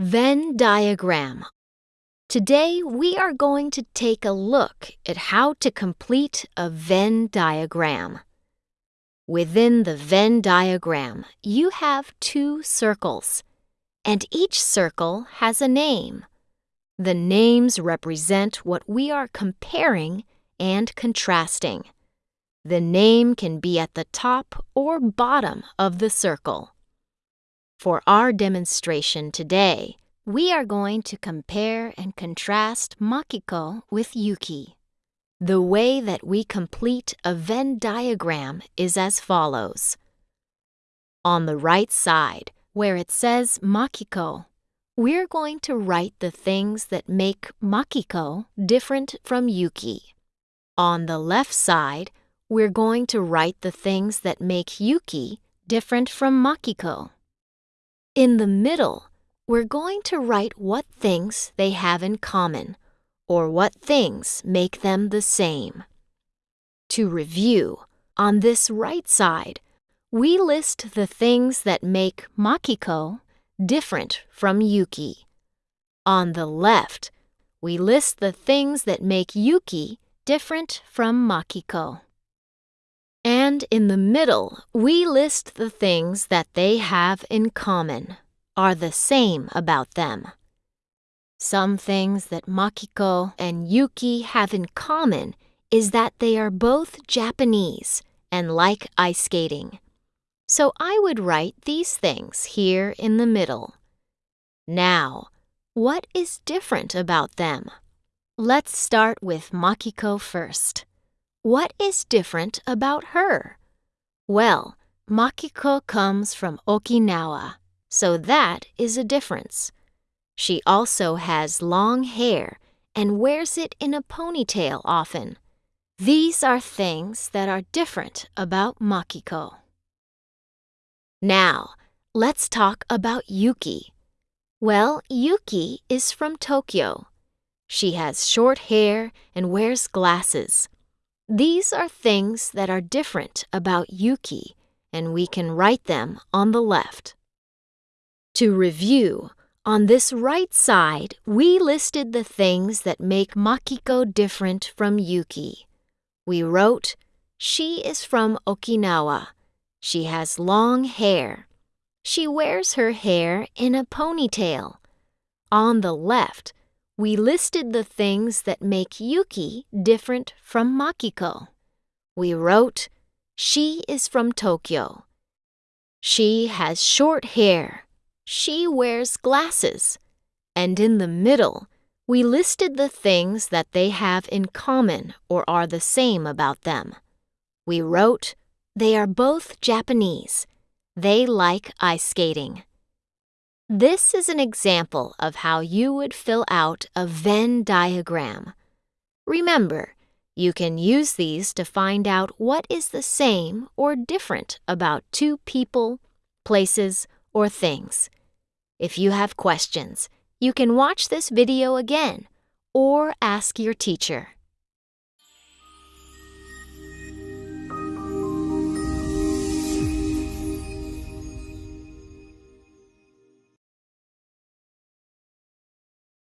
Venn diagram. Today we are going to take a look at how to complete a Venn diagram. Within the Venn diagram, you have two circles, and each circle has a name. The names represent what we are comparing and contrasting. The name can be at the top or bottom of the circle. For our demonstration today, we are going to compare and contrast Makiko with Yuki. The way that we complete a Venn diagram is as follows. On the right side, where it says Makiko, we're going to write the things that make Makiko different from Yuki. On the left side, we're going to write the things that make Yuki different from Makiko. In the middle, we're going to write what things they have in common, or what things make them the same. To review, on this right side, we list the things that make Makiko different from Yuki. On the left, we list the things that make Yuki different from Makiko. And in the middle, we list the things that they have in common, are the same about them. Some things that Makiko and Yuki have in common is that they are both Japanese and like ice skating. So I would write these things here in the middle. Now, what is different about them? Let's start with Makiko first. What is different about her? Well, Makiko comes from Okinawa, so that is a difference. She also has long hair and wears it in a ponytail often. These are things that are different about Makiko. Now, let's talk about Yuki. Well, Yuki is from Tokyo. She has short hair and wears glasses. These are things that are different about Yuki, and we can write them on the left. To review, on this right side, we listed the things that make Makiko different from Yuki. We wrote, She is from Okinawa. She has long hair. She wears her hair in a ponytail. On the left, we listed the things that make Yuki different from Makiko. We wrote, She is from Tokyo. She has short hair. She wears glasses. And in the middle, we listed the things that they have in common or are the same about them. We wrote, They are both Japanese. They like ice skating. This is an example of how you would fill out a Venn diagram. Remember, you can use these to find out what is the same or different about two people, places, or things. If you have questions, you can watch this video again or ask your teacher.